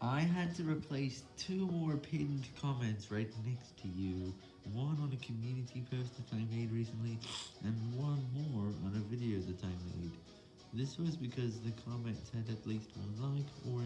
I had to replace two more pinned comments right next to you, one on a community post that I made recently, and one more on a video that I made. This was because the comments had at least one like, or